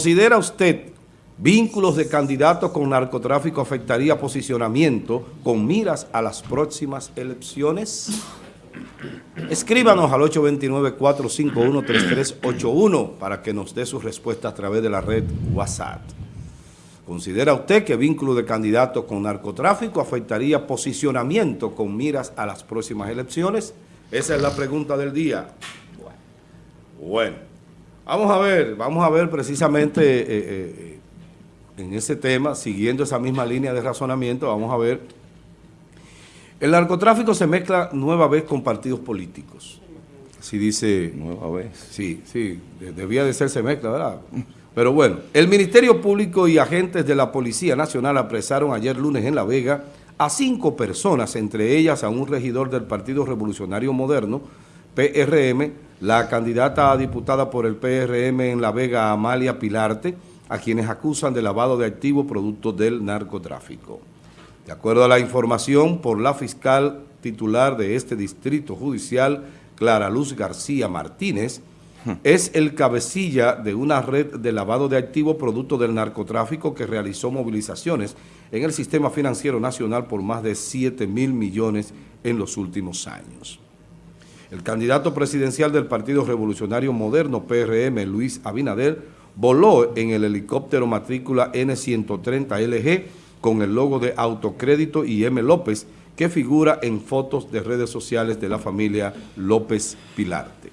¿Considera usted vínculos de candidatos con narcotráfico afectaría posicionamiento con miras a las próximas elecciones? Escríbanos al 829-451-3381 para que nos dé su respuesta a través de la red WhatsApp. ¿Considera usted que vínculo de candidatos con narcotráfico afectaría posicionamiento con miras a las próximas elecciones? Esa es la pregunta del día. Bueno. Vamos a ver, vamos a ver precisamente eh, eh, en ese tema, siguiendo esa misma línea de razonamiento, vamos a ver. El narcotráfico se mezcla nueva vez con partidos políticos. Así dice... Nueva vez. Sí, sí, debía de ser se mezcla, ¿verdad? Pero bueno, el Ministerio Público y agentes de la Policía Nacional apresaron ayer lunes en La Vega a cinco personas, entre ellas a un regidor del Partido Revolucionario Moderno, PRM, la candidata a diputada por el PRM en La Vega, Amalia Pilarte, a quienes acusan de lavado de activos producto del narcotráfico. De acuerdo a la información por la fiscal titular de este distrito judicial, Clara Luz García Martínez, es el cabecilla de una red de lavado de activos producto del narcotráfico que realizó movilizaciones en el sistema financiero nacional por más de 7 mil millones en los últimos años. El candidato presidencial del Partido Revolucionario Moderno, PRM, Luis Abinader, voló en el helicóptero matrícula N130LG con el logo de Autocrédito y M. López, que figura en fotos de redes sociales de la familia López Pilarte.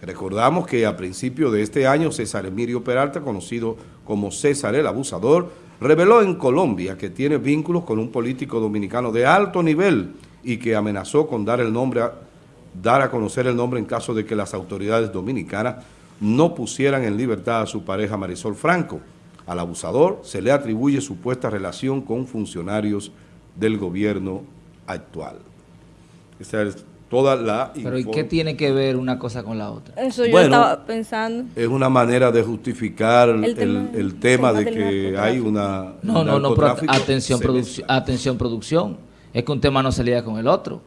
Recordamos que a principio de este año César Emilio Peralta, conocido como César el Abusador, reveló en Colombia que tiene vínculos con un político dominicano de alto nivel y que amenazó con dar el nombre a dar a conocer el nombre en caso de que las autoridades dominicanas no pusieran en libertad a su pareja Marisol Franco. Al abusador se le atribuye supuesta relación con funcionarios del gobierno actual. Esa es toda la... Pero ¿y qué tiene que ver una cosa con la otra? Eso yo estaba pensando. Es una manera de justificar el tema, de que hay una... No, no, no, pero atención, atención producción. Es que un tema no se lía con el otro.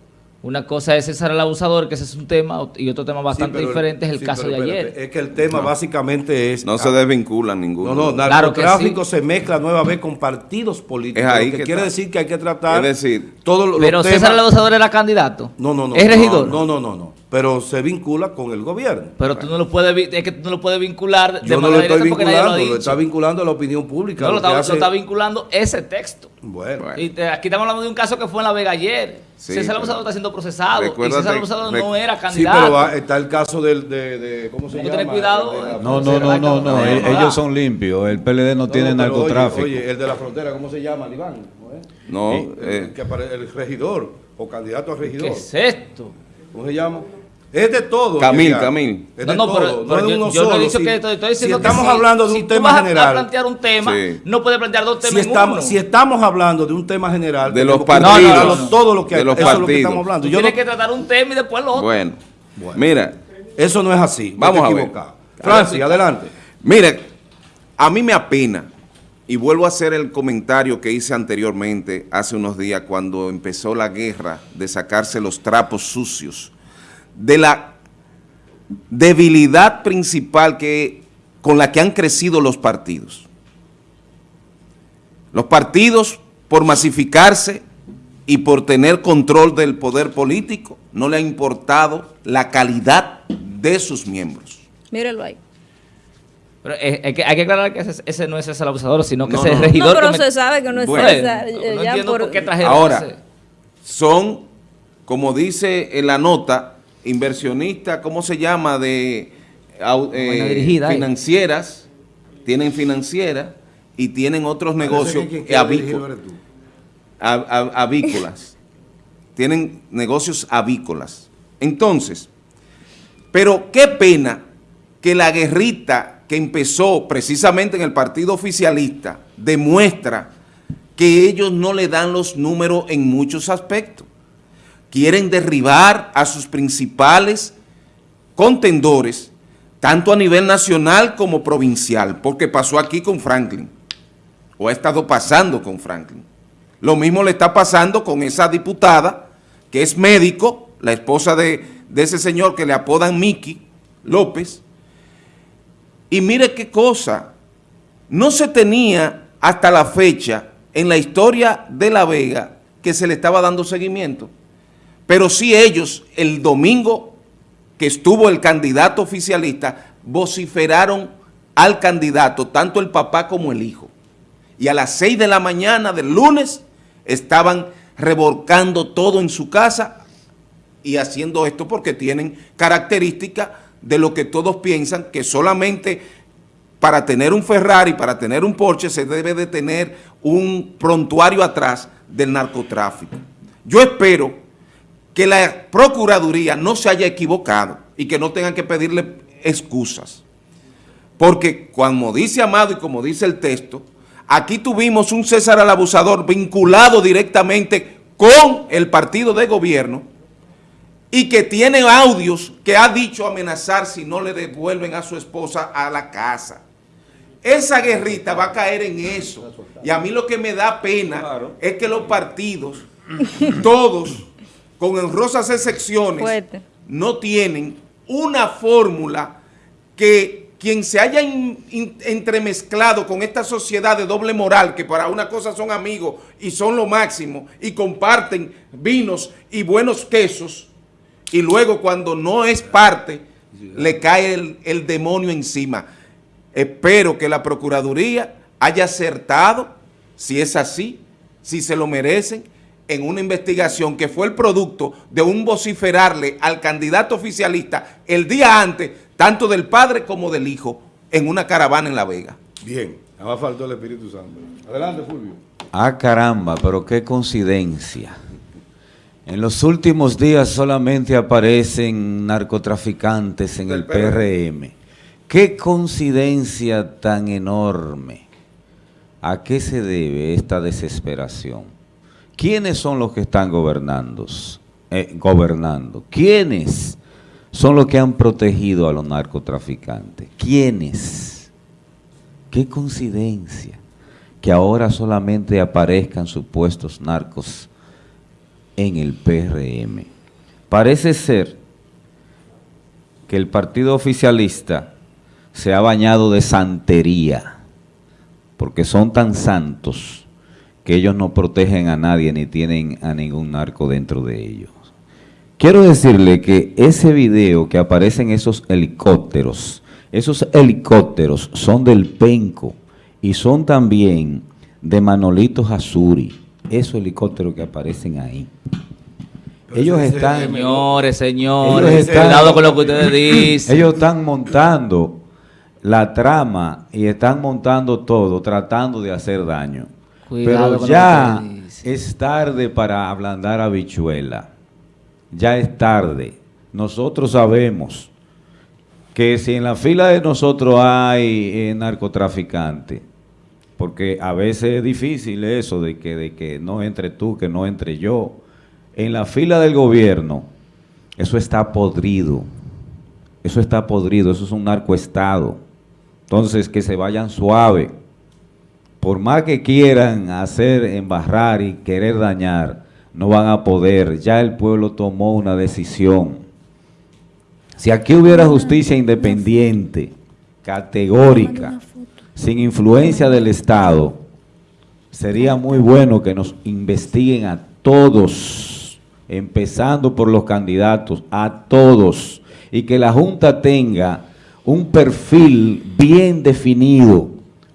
Una cosa es César el abusador, que ese es un tema, y otro tema bastante diferente es el caso de ayer. Es que el tema básicamente es... No se desvinculan ninguno. No, no, narcotráfico se mezcla nueva vez con partidos políticos. Es ahí que, quiere decir que hay que tratar... Es decir... Todo pero César el abusador era candidato. No, no, no. ¿Es regidor? No, no, no, no. Pero se vincula con el gobierno. Pero tú no lo puedes, es que tú no lo puedes vincular de Yo no lo estoy vinculando, lo, está vinculando a la opinión pública. No, lo, está, está, vinculando ese texto. Bueno. Y aquí estamos hablando de un caso que fue en La Vega ayer. César el abusador está siendo procesado. Y César el abusador no era candidato. Sí, pero está el caso del, de, de ¿cómo se llama? tener cuidado. no, no, no, no, no, ellos son limpios. El PLD no, tiene narcotráfico. Oye, el de la frontera, ¿cómo se llama, Iván? No, eh. el regidor o candidato a regidor. ¿Qué es esto? ¿Cómo se llama? Es de todo. Camil, Camil. Es de no, no, pero, no yo, yo, no he dicho que estoy, diciendo si estamos hablando de un tema tú vas general. A plantear un tema, no puedes plantear dos temas si estamos, uno. Si estamos hablando de un tema general, de los partidos, no, todo lo que de los eso partidos. es lo que estamos hablando. Yo tienes que tratar un tema y después lo otro. Bueno, bueno. mira, eso no es así. Vamos a ver. Francis, adelante. Mire, a mí me apena y vuelvo a hacer el comentario que hice anteriormente hace unos días cuando empezó la guerra de sacarse los trapos sucios de la debilidad principal que, con la que han crecido los partidos. Los partidos, por masificarse y por tener control del poder político, no le ha importado la calidad de sus miembros. Míralo ahí. Pero eh, hay, que, hay, que, aclarar que ese, no es el abusador, sino que ese es el regidor. No, pero se sabe que no es bueno, César. No, no entiendo por, qué Ahora, son, como dice en la nota, inversionistas, ¿cómo se llama? De eh, financieras, tienen financieras y tienen otros negocios avícolas. tienen negocios avícolas. Entonces, pero qué pena que la guerrita que empezó precisamente en el partido oficialista demuestra que ellos no le dan los números en muchos aspectos quieren derribar a sus principales contendores, tanto a nivel nacional como provincial, porque pasó aquí con Franklin, o ha estado pasando con Franklin. Lo mismo le está pasando con esa diputada, que es médico, la esposa de, ese señor que le apodan Miki López, y mire qué cosa, no se tenía hasta la fecha en la historia de La Vega que se le estaba dando seguimiento. Pero sí ellos, el domingo que estuvo el candidato oficialista, vociferaron al candidato, tanto el papá como el hijo. Y a las 6 de la mañana del lunes estaban revolcando todo en su casa y haciendo esto porque tienen características de lo que todos piensan que solamente para tener un Ferrari, para tener un Porsche, se debe de tener un prontuario atrás del narcotráfico. Yo espero que la Procuraduría no se haya equivocado y que no tengan que pedirle excusas. Porque como dice Amado y como dice el texto, aquí tuvimos un César al abusador vinculado directamente con el partido de gobierno y que tiene audios que ha dicho amenazar si no le devuelven a su esposa a la casa. Esa guerrita va a caer en eso. Y a mí lo que me da pena es que los partidos, todos, con honrosas excepciones, Fuerte. no tienen una fórmula que quien se haya in- in- entremezclado con esta sociedad de doble moral, que para una cosa son amigos y son lo máximo, y comparten vinos y buenos quesos, y luego cuando no es parte, le cae el, el demonio encima. Espero que la Procuraduría haya acertado, si es así, si se lo merecen, en una investigación que fue el producto de un vociferarle al candidato oficialista el día antes, tanto del padre como del hijo, en una caravana en La Vega. Bien, nada más faltó el Espíritu Santo. Adelante, Fulvio. Ah, caramba, pero qué coincidencia. En los últimos días solamente aparecen narcotraficantes en el PRM. Qué coincidencia tan enorme. ¿A qué se debe esta desesperación? ¿Quiénes son los que están gobernando? Eh, gobernando? ¿Quiénes son los que han protegido a los narcotraficantes? ¿Quiénes? Qué coincidencia que ahora solamente aparezcan supuestos narcos en el PRM. Parece ser que el partido oficialista se ha bañado de santería, porque son tan santos que ellos no protegen a nadie ni tienen a ningún narco dentro de ellos. Quiero decirle que ese video que aparecen esos helicópteros, esos helicópteros son del Penco y son también de Manolito Hazuri, esos helicópteros que aparecen ahí. Ellos están, Señores, señores, Ellos están- cuidado con lo que ustedes dicen. ellos están montando la trama y están montando todo, tratando de hacer daño. Cuidado Pero ya es tarde para ablandar habichuela. Ya es tarde. Nosotros sabemos que si en la fila de nosotros hay eh, narcotraficantes, porque a veces es difícil eso de que, de que no entre tú, que no entre yo. En la fila del gobierno, eso está podrido. Eso está podrido, eso es un narcoestado. Entonces, que se vayan suave. Por más que quieran hacer embarrar y querer dañar, no van a poder. Ya el pueblo tomó una decisión. Si aquí hubiera justicia independiente, categórica, sin influencia del Estado, sería muy bueno que nos investiguen a todos, empezando por los candidatos, a todos, y que la Junta tenga un perfil bien definido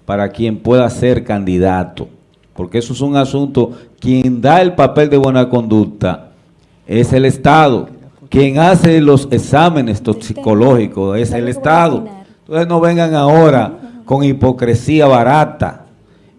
para quien pueda ser candidato, porque eso es un asunto, quien da el papel de buena conducta es el Estado, quien hace los exámenes toxicológicos es el Estado. Entonces no vengan ahora con hipocresía barata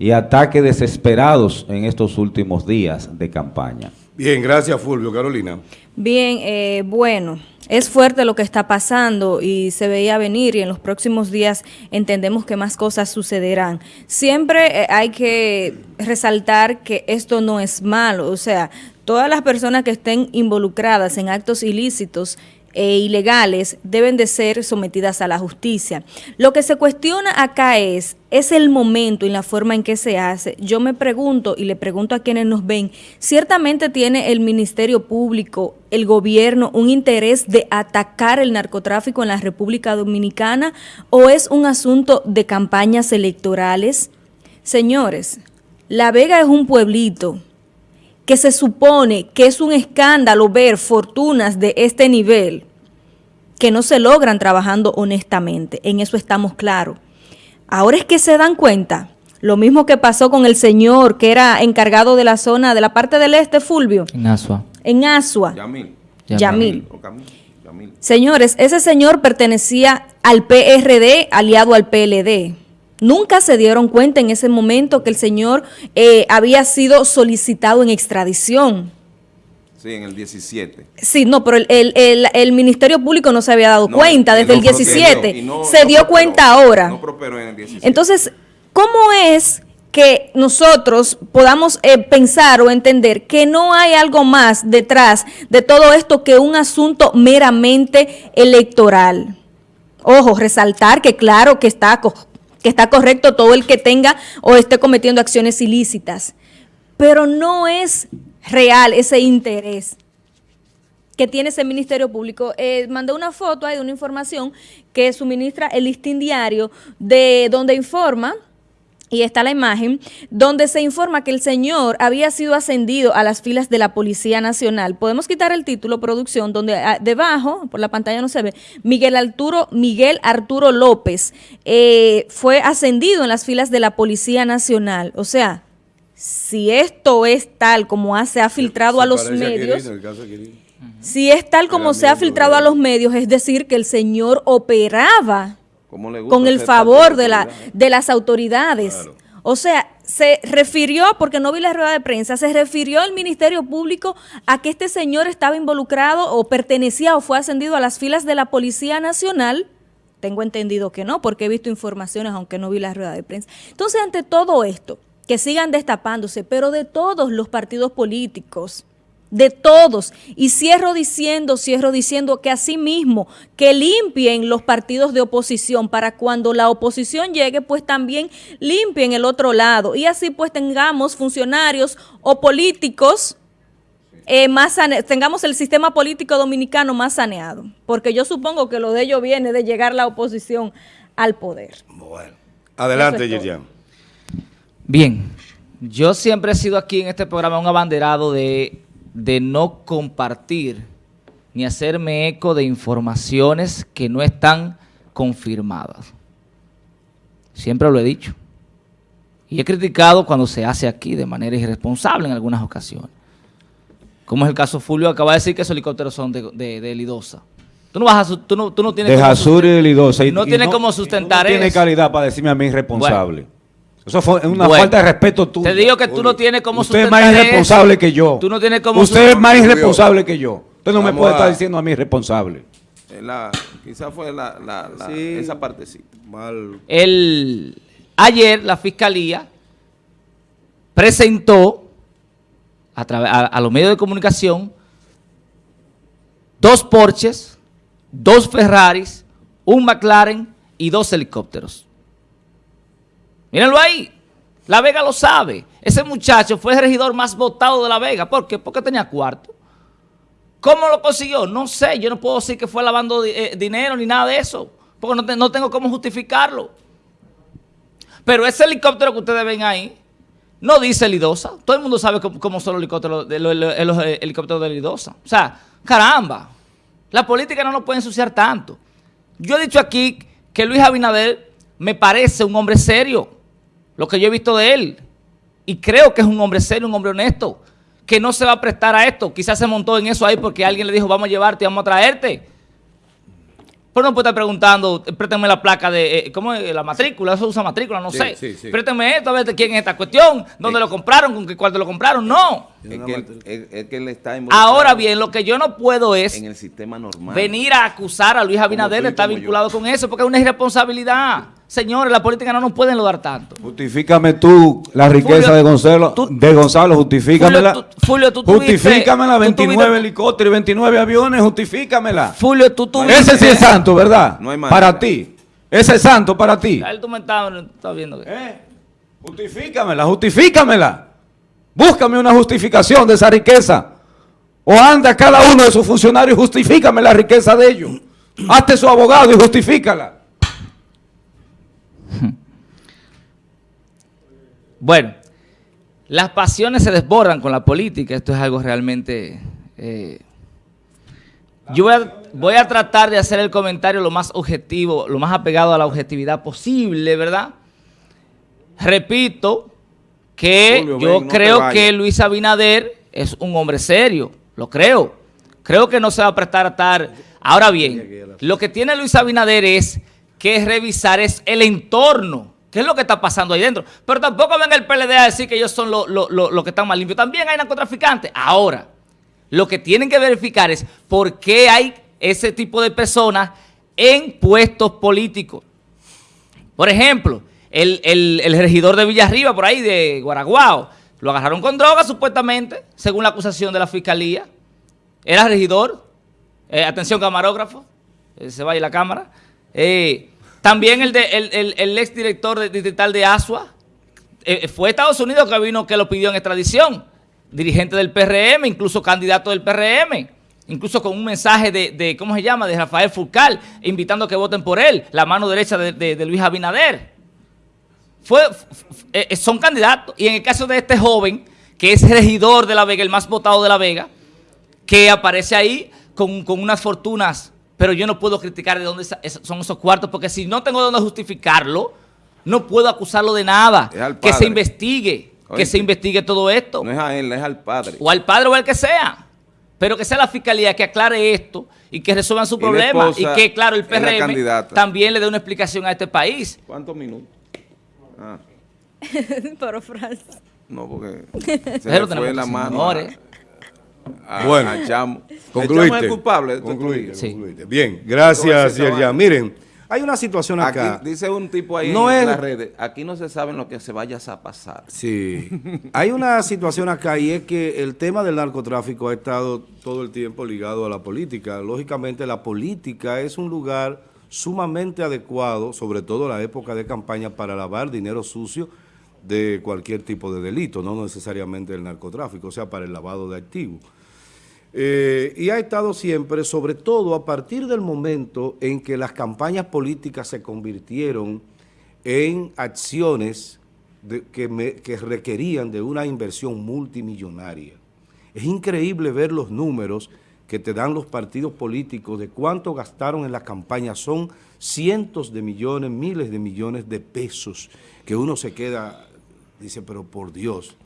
y ataques desesperados en estos últimos días de campaña. Bien, gracias, Fulvio. Carolina. Bien, eh, bueno, es fuerte lo que está pasando y se veía venir y en los próximos días entendemos que más cosas sucederán. Siempre eh, hay que resaltar que esto no es malo, o sea, todas las personas que estén involucradas en actos ilícitos e ilegales deben de ser sometidas a la justicia. Lo que se cuestiona acá es, es el momento y la forma en que se hace. Yo me pregunto y le pregunto a quienes nos ven, ¿ciertamente tiene el Ministerio Público, el gobierno, un interés de atacar el narcotráfico en la República Dominicana o es un asunto de campañas electorales? Señores, La Vega es un pueblito que se supone que es un escándalo ver fortunas de este nivel que no se logran trabajando honestamente. En eso estamos claros. Ahora es que se dan cuenta. Lo mismo que pasó con el señor que era encargado de la zona, de la parte del este, Fulvio. En Asua. En Asua. Yamil. Yamil. O Camil. Yamil. Señores, ese señor pertenecía al PRD, aliado al PLD. Nunca se dieron cuenta en ese momento que el señor eh, había sido solicitado en extradición. Sí, en el 17. Sí, no, pero el, el- el- el Ministerio Público no se había dado No, cuenta desde no el prosperó, 17. y no- se dio prosperó, cuenta ahora. No prosperó en el 17. Entonces, ¿cómo es que nosotros podamos eh, pensar o entender que no hay algo más detrás de todo esto que un asunto meramente electoral? Ojo, resaltar que claro que está, que está correcto todo el que tenga o esté cometiendo acciones ilícitas, pero no es real ese interés que tiene ese Ministerio Público. Eh, mandé una foto ahí de una información que suministra el listín diario de donde informa y está la imagen, donde se informa que el señor había sido ascendido a las filas de la Policía Nacional. Podemos quitar el título, producción, donde ah, debajo, por la pantalla no se ve, Miguel Arturo, Miguel Arturo López eh, fue ascendido en las filas de la Policía Nacional. O sea, si esto es tal como se ha filtrado a los medios, Quirino. si es tal como se ha filtrado a los medios, es decir, que el señor operaba ¿Cómo le gusta con el favor de, la, de las autoridades. Claro. O sea, se refirió, porque no vi la rueda de prensa, se refirió el Ministerio Público a que este señor estaba involucrado o pertenecía o fue ascendido a las filas de la Policía Nacional. Tengo entendido que no, porque he visto informaciones, aunque no vi la rueda de prensa. Entonces, ante todo esto, que sigan destapándose, pero de todos los partidos políticos, de todos. Y cierro diciendo, cierro diciendo que asimismo, que limpien los partidos de oposición para cuando la oposición llegue, pues también limpien el otro lado. Y así pues tengamos funcionarios o políticos eh, más tengamos el sistema político dominicano más saneado. Porque yo supongo que lo de ello viene de llegar la oposición al poder. Bueno. Adelante, es. Bien, yo siempre he sido aquí en este programa un abanderado de, de no compartir ni hacerme eco de informaciones que no están confirmadas. Siempre lo he dicho. Y he criticado cuando se hace aquí de manera irresponsable en algunas ocasiones. Como es el caso Fulvio, acaba de decir que esos helicópteros son de, de, de Lidosa. Tú no, vas a, tú no, tú no tienes De Jasur y Lidosa. y- No y tiene cómo sustentar y no tiene eso. calidad para decirme a mí irresponsable. Eso fue una Bueno, falta de respeto tuyo. Te digo que tú no tienes cómo Usted es más eso. irresponsable que yo. Tú no tienes cómo Usted es más irresponsable que yo. Usted no me puede a- estar diciendo a mí irresponsable. Eh, la- quizá fue la, la- la- Sí. esa partecita. Mal. El, ayer la fiscalía presentó a, través- a, a los medios de comunicación dos Porsches, dos Ferraris, un McLaren y dos helicópteros. Mírenlo ahí. La Vega lo sabe. Ese muchacho fue el regidor más votado de La Vega. ¿Por qué? Porque tenía cuarto. ¿Cómo lo consiguió? No sé. Yo no puedo decir que fue lavando eh, dinero ni nada de eso. Porque no, te- no tengo cómo justificarlo. Pero ese helicóptero que ustedes ven ahí, no dice Lidosa. Todo el mundo sabe cómo, son los helicópteros, de, los, los- los helicópteros de Lidosa. O sea, caramba. La política no nos puede ensuciar tanto. Yo he dicho aquí que Luis Abinader me parece un hombre serio. Lo que yo he visto de él. Y creo que es un hombre serio, un hombre honesto. Que no se va a prestar a esto. Quizás se montó en eso ahí porque alguien le dijo, vamos a llevarte, vamos a traerte. Pero no puede estar preguntando, eh, préstame la placa de, eh, ¿cómo es? La matrícula, eso usa matrícula, no Sí, sé. sí, sí. Préstame esto, a ver de quién es esta cuestión, dónde lo compraron, con qué cuarto lo compraron. No. Es que, él, es- es que él está involucrado Ahora bien, lo que yo no puedo es en el sistema normal. venir a acusar a Luis Abinader yo. vinculado con eso, porque es una irresponsabilidad. Señores, la política no nos pueden lograr tanto. Justifícame tú la riqueza Fulvio, de Gonzalo, tú- de Gonzalo, justifícamela. Fulvio, tú- Fulvio, tú tuviste- justifícamela, tú 29 tuviste- helicópteros y 29 aviones, justifícamela. Fulvio, tú tuviste... Ese sí es santo, ¿verdad? No hay manera. para ti. Ese es santo para ti. A él tú me estabas estabas viendo. que- ¿Eh? Justifícamela, justifícamela. Búscame una justificación de esa riqueza. O anda cada uno de sus funcionarios y justifícame la riqueza de ellos. Hazte su abogado y justifícala. Bueno, las pasiones se desbordan con la política. Esto es algo realmente... eh, yo voy a, voy a tratar de hacer el comentario lo más objetivo, lo más apegado a la objetividad posible, ¿verdad? Repito que Julio, yo ven, no te creo que Luis Abinader es un hombre serio, lo creo. Creo que no se va a prestar a estar... Ahora bien, lo que tiene Luis Abinader es que revisar es el entorno. ¿Qué es lo que está pasando ahí dentro? Pero tampoco venga el PLD a decir que ellos son los lo, lo- lo que están más limpios. También hay narcotraficantes. Ahora, lo que tienen que verificar es por qué hay ese tipo de personas en puestos políticos. Por ejemplo, el, el- el regidor de Villarriba, por ahí, de Guaraguao, lo agarraron con droga, supuestamente, según la acusación de la fiscalía. Era regidor. Eh, atención, camarógrafo. Eh, se vaya la cámara. Eh, también el, de, el, el, ex director distrital de Asua. eh, fue a Estados Unidos que vino que lo pidió en extradición. Dirigente del PRM, incluso candidato del PRM. Incluso con un mensaje de, ¿cómo se llama?, de Rafael Furcal, invitando a que voten por él, la mano derecha de, Luis Abinader. Fue, eh, son candidatos. Y en el caso de este joven, que es regidor de La Vega, el más votado de La Vega, que aparece ahí con unas fortunas, pero yo no puedo criticar de dónde son esos cuartos, porque si no tengo dónde justificarlo, no puedo acusarlo de nada. Es al Que se investigue, que se investigue todo esto. No es a él, es al padre. O al padre o al que sea. Pero que sea la fiscalía que aclare esto y que resuelvan su Y problema. Y que, claro, el PRM también le dé una explicación a este país. ¿Cuántos minutos? Ah, Pero Francis. no, porque se le fue la mano señores. A- Bueno. a Chamo. El Concluiste. Chamo es culpable. Concluiste. Sí. concluiste. Bien, gracias, Yerjan. Miren, hay una situación acá. Aquí dice un tipo ahí No en es- las redes, aquí no se sabe lo que se vaya a pasar. Sí, hay una situación acá y es que el tema del narcotráfico ha estado todo el tiempo ligado a la política. Lógicamente la política es un lugar sumamente adecuado, sobre todo en la época de campaña, para lavar dinero sucio de cualquier tipo de delito, no necesariamente el narcotráfico, o sea, para el lavado de activos. Eh, y ha estado siempre, sobre todo a partir del momento en que las campañas políticas se convirtieron en acciones que, que requerían de una inversión multimillonaria. Es increíble ver los números que te dan los partidos políticos de cuánto gastaron en las campañas. Son cientos de millones, miles de millones de pesos que uno se queda, dice, pero por Dios.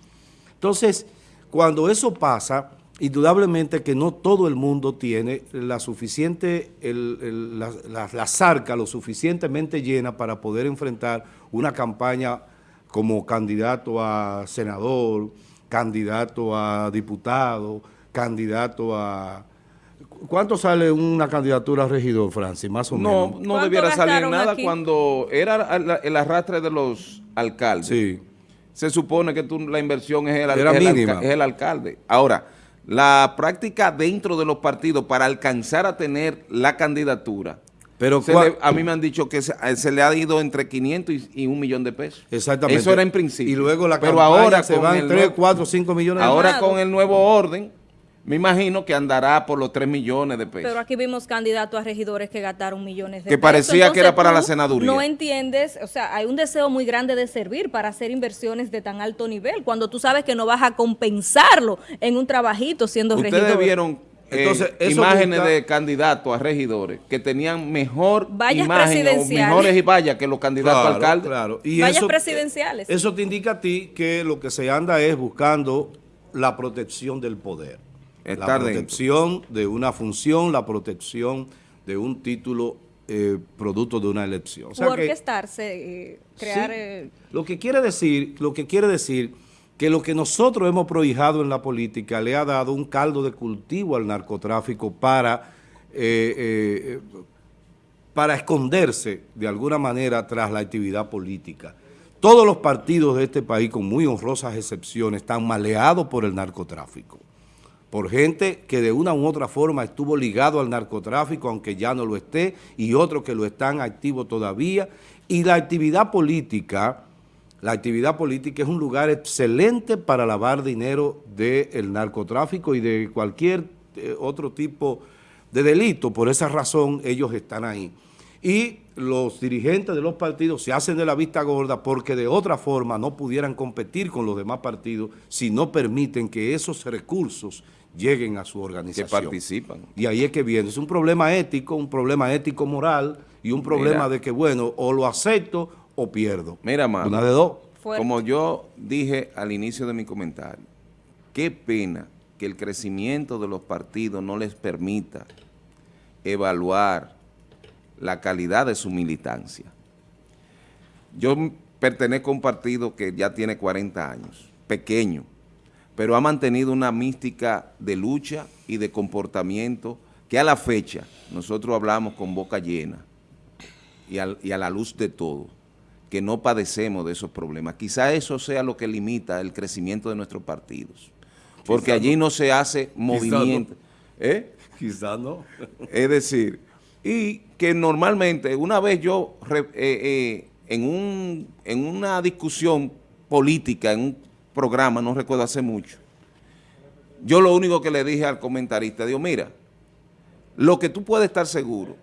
Entonces, cuando eso pasa, indudablemente que no todo el mundo tiene la suficiente, el- el- la, la- la zarca lo suficientemente llena para poder enfrentar una campaña como candidato a senador, candidato a diputado, candidato a... ¿Cuánto sale una candidatura a regidor, Francis? Más o No, menos. no ¿Cuánto debiera salir nada aquí? cuando era el arrastre de los alcaldes. Sí. Se supone que tú, la inversión es el, Era es el es alcalde. Ahora, la práctica dentro de los partidos para alcanzar a tener la candidatura, Pero le- a mí me han dicho que se, se le ha ido entre 500 y, y un millón de pesos. Exactamente. Eso era en principio. Y luego la Pero ahora se van el 3, nuevo- 4, 5 millones de Ahora con el nuevo orden, me imagino que andará por los 3 millones de pesos. Pero aquí vimos candidatos a regidores que gastaron millones de Que pesos. parecía que era para la senaduría. No entiendes, o sea, hay un deseo muy grande de servir para hacer inversiones de tan alto nivel, cuando tú sabes que no vas a compensarlo en un trabajito siendo Ustedes regidor. vieron eh, Entonces, imágenes busca- de candidatos a regidores que tenían mejor Vallas imagen mejores y vallas que los candidatos a alcaldes. Claro. Y Vallas eso, presidenciales. Eso te indica a ti que lo que se anda es buscando la protección del poder. Estar la protección de una función, la protección de un título eh, producto de una elección. O sea O que- orquestarse, eh, crear... Sí. eh, Lo que quiere decir, lo que quiere decir que lo que nosotros hemos prohijado en la política le ha dado un caldo de cultivo al narcotráfico para eh, eh, para esconderse de alguna manera tras la actividad política. Todos los partidos de este país, con muy honrosas excepciones, están maleados por el narcotráfico por gente que de una u otra forma estuvo ligado al narcotráfico, aunque ya no lo esté, y otros que lo están activos todavía. Y la actividad política, la actividad política es un lugar excelente para lavar dinero del narcotráfico y de cualquier eh, otro tipo de delito. Por esa razón ellos están ahí. Y los dirigentes de los partidos se hacen de la vista gorda porque de otra forma no pudieran competir con los demás partidos si no permiten que esos recursos lleguen a su organización. Que participan. Y ahí es que viene. Es un problema ético, un problema ético-moral y un problema Mira. de que, bueno, o lo acepto o pierdo. Mira, mano. Una de dos. Fuerte. Como yo dije al inicio de mi comentario, qué pena que el crecimiento de los partidos no les permita evaluar la calidad de su militancia. Yo pertenezco a un partido que ya tiene 40 años, pequeño, pero ha mantenido una mística de lucha y de comportamiento que a la fecha nosotros hablamos con boca llena y, al- y a la luz de todo, que no padecemos de esos problemas. Quizá eso sea lo que limita el crecimiento de nuestros partidos, porque Quizá allí no. no se hace movimiento. ¿Eh? Quizás no. Es decir, y que normalmente, una vez yo, eh, eh, en, un, en una discusión política, en un programa, no recuerdo hace mucho, yo lo único que le dije al comentarista, digo, mira, lo que tú puedes estar seguro,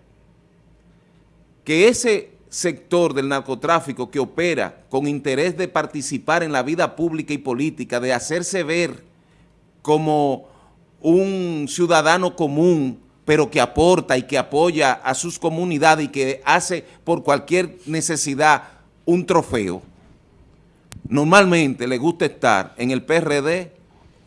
que ese sector del narcotráfico que opera con interés de participar en la vida pública y política, de hacerse ver como un ciudadano común, pero que aporta y que apoya a sus comunidades y que hace por cualquier necesidad un trofeo, normalmente le gusta estar en el PRD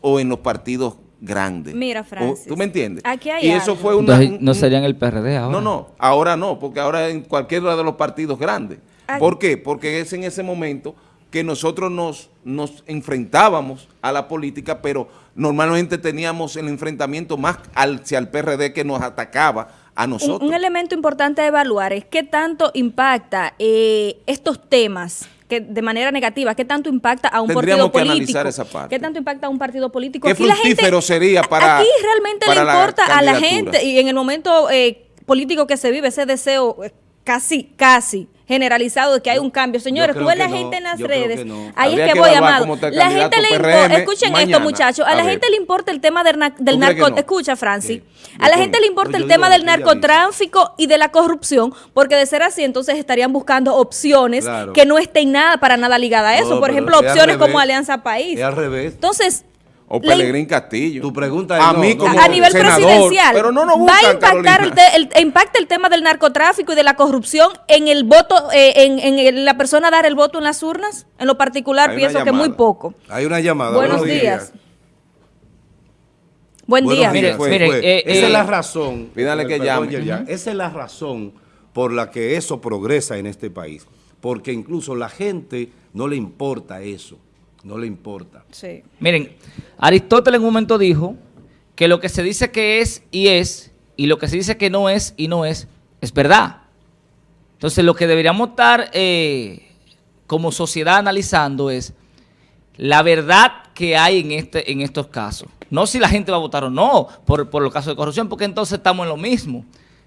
o en los partidos grandes. Mira, O- Francis, ¿Tú me entiendes? aquí hay y eso algo. fue una... Entonces, un- no un- serían el PRD ahora. no, no, ahora no, porque ahora en cualquiera de los partidos grandes. Ay. ¿Por qué? Porque es en ese momento que nosotros nos, nos enfrentábamos a la política, pero normalmente teníamos el enfrentamiento más hacia el PRD que nos atacaba a Un, nosotros. un elemento importante a evaluar es qué tanto impacta eh, estos temas que de manera negativa, qué tanto impacta a un Tendríamos partido que político, analizar esa parte. qué tanto impacta a un partido político. ¿Qué Aquí la fructífero gente- sería para- Aquí realmente para le la importa a la gente y en el momento eh, político que se vive ese deseo eh, casi, casi generalizado de que hay un cambio. Señores, tú ves la gente no, en las redes, no. ahí Habría es que, que voy, amado. La gente le PRM importa, escuchen esto mañana. muchachos, a, A la ver. gente le importa el tema del, del ¿Tú crees narco, no? escucha Francis, Sí. a la gente le importa el tema del narcotráfico y de la corrupción, porque de ser así entonces estarían buscando opciones Claro. que no estén nada para nada ligadas a eso, por ejemplo, opciones como. Alianza País. Al revés. Entonces, O Pelegrín Castillo. Tu pregunta es a no, mí no, como a nivel senador, presidencial, Pero no nos va a impactar el, te- el- impacta el tema del narcotráfico y de la corrupción en el voto, eh, en, en el- la persona dar el voto en las urnas. En lo particular, Hay pienso que muy poco. Hay una llamada. Buenos días. Buen Buenos día. fue. eh, Esa eh, es la razón. Pídale que Perdón, llame. Yerjan, Esa es la razón por la que eso progresa en este país. Porque incluso la gente no le importa eso. No le importa. Sí. Miren, Aristóteles en un momento dijo que lo que se dice que es y es, y lo que se dice que no es y no es, es verdad. Entonces lo que deberíamos estar eh, como sociedad analizando es la verdad que hay en, este, en estos casos. No si la gente va a votar o no por, por los casos de corrupción, porque entonces estamos en lo mismo.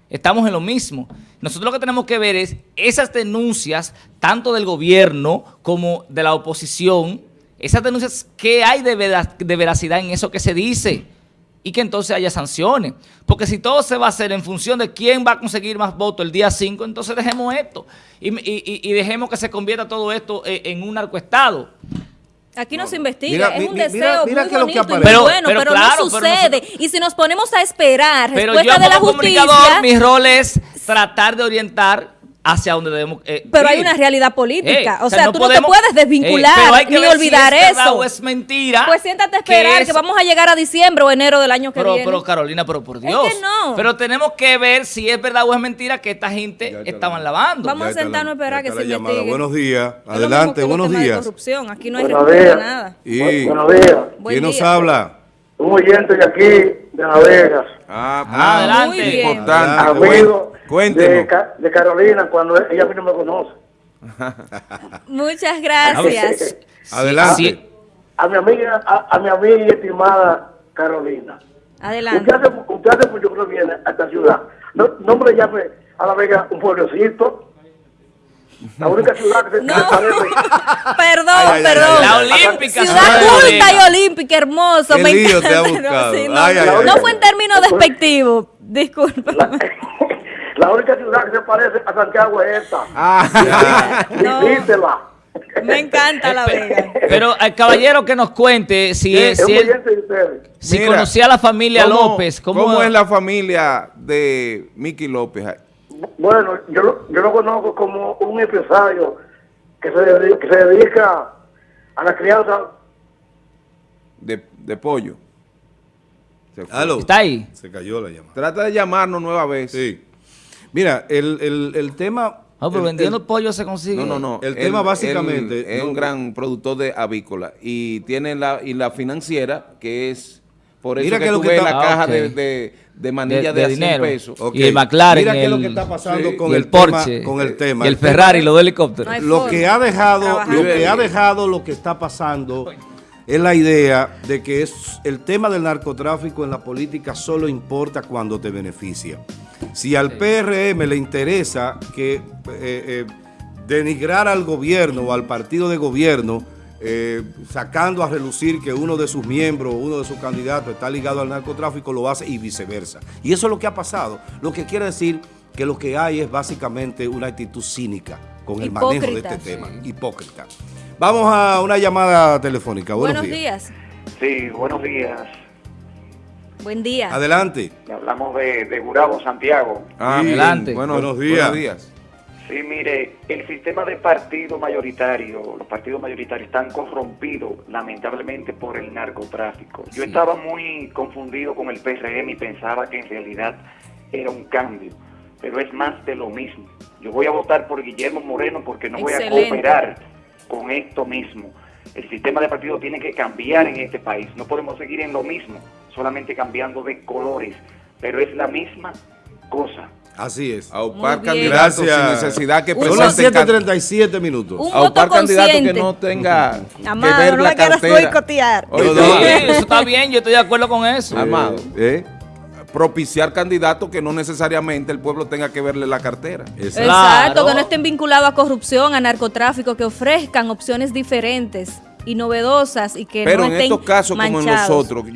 Estamos en lo mismo. Nosotros lo que tenemos que ver es esas denuncias, tanto del gobierno como de la oposición, esas denuncias, ¿qué hay de, vera- de veracidad en eso que se dice? Y que entonces haya sanciones. Porque si todo se va a hacer en función de quién va a conseguir más votos el día 5, entonces dejemos esto. Y, y- y- y dejemos que se convierta todo esto eh, en un narcoestado. Aquí no, se investiga, Mira, es un deseo mira- mira muy que bonito y Pero- bueno, pero pero, claro, no pero sucede. nosotros- y si nos ponemos a esperar Pero respuesta yo de la justicia, mi rol es tratar de orientar hacia donde debemos eh, pero hay ir. una realidad política. Eh, o sea, no tú podemos- no te puedes desvincular eh, pero hay que ni ver si olvidar es verdad eso. o es mentira. Pues siéntate a esperar que, es- vamos a llegar a diciembre o enero del año que Pero, viene. pero Carolina, pero por Es Dios. que no. Pero tenemos que ver si es verdad o es mentira que esta gente Ya estaban la- lavando. Vamos Ya a sentarnos a esperar ya que se la llamada. investigue. Buenos días. Es Adelante, que buenos de días. corrupción. Aquí no hay días. nada. Y, Buenos días. ¿Quién nos habla? Un oyente de aquí, de La Vegas. Ah, Ah, adelante. Importante. Amigo, Cuéntenos. de, Ca- de Carolina cuando ella a mí no me conoce. Muchas gracias. Adelante. Sí. A mi amiga, a, a mi amiga y estimada Carolina. Adelante. Usted hace, usted hace mucho que viene a esta ciudad. No, no me le llame a La Vega un pueblecito. La única ciudad que se No. Perdón, Ay, ay, ay, perdón. La olímpica. Ciudad culta y olímpica, hermoso. Qué me lío te ha encanta. buscado. sí, no, Ay, ay, ay. no fue en términos despectivos. Disculpa. La única ciudad que se parece a Santiago es esta. Ah, No. Visítela. Me encanta La Vega. Pero al caballero que nos cuente si, Es es, si, él- ustedes. si Mira, conocía a la familia ¿cómo- López. ¿cómo, ¿Cómo es la familia de Miki López? Bueno, yo, lo- yo lo conozco como un empresario que se, dedi- que se dedica a la crianza. De, de pollo. ¿Está ahí? Se cayó la llamada. Trata de llamarnos nueva vez. Sí. Mira, el, el, el tema... No, pero el- vendiendo el- pollo se consigue. No, no, no. El tema básicamente- es no. un gran productor de avícola y tiene la y la financiera que es por eso Mira que que lo tú que ves está- la Ah, caja de, de, de manilla De- de, de a 100 dinero. pesos. Y el McLaren, Mira qué es lo el- que está pasando Sí. con y el, el Porsche. tema. Con el tema. Y el Ferrari, los dos helicópteros. No Lo que ha dejado, lo que ha dejado, lo que está pasando es la idea de que es el tema del narcotráfico en la política solo importa cuando te beneficia. Si al PRM le interesa que eh, eh, denigrar al gobierno o al partido de gobierno, eh, sacando a relucir que uno de sus miembros o uno de sus candidatos está ligado al narcotráfico, lo hace y viceversa. Y eso es lo que ha pasado. Lo que quiere decir que lo que hay es básicamente una actitud cínica con el manejo de este tema. Hipócrita. Vamos a una llamada telefónica. Buenos, Buenos días. días. Sí, buenos días. Buen día. Adelante. Hablamos de, de Gurabo, Santiago. Ah, Sí. Adelante. Bueno, Buenos días. Buenos días. Sí, mire, el sistema de partido mayoritario, los partidos mayoritarios están corrompidos lamentablemente por el narcotráfico. Yo estaba muy confundido con el PRM y pensaba que en realidad era un cambio, pero es más de lo mismo. Yo voy a votar por Guillermo Moreno porque no voy a cooperar con esto mismo. El sistema de partido tiene que cambiar en este país. No podemos seguir en lo mismo, solamente cambiando de colores, pero es la misma cosa. Así es. Aupar Muy bien. candidatos sin necesidad que Son las presenten can- 7.37 minutos. Un aupar candidatos que no tenga que ver no la me quieras cartera. boicotear. Oye, No, Sí, no. eso está bien, yo estoy de acuerdo con eso. Amado. ¿Eh? propiciar candidatos que no necesariamente el pueblo tenga que verle la cartera. Exacto. Claro. que no estén vinculados a corrupción, a narcotráfico, que ofrezcan opciones diferentes y novedosas y que Pero no en estén estos casos como en los manchados. otros, yo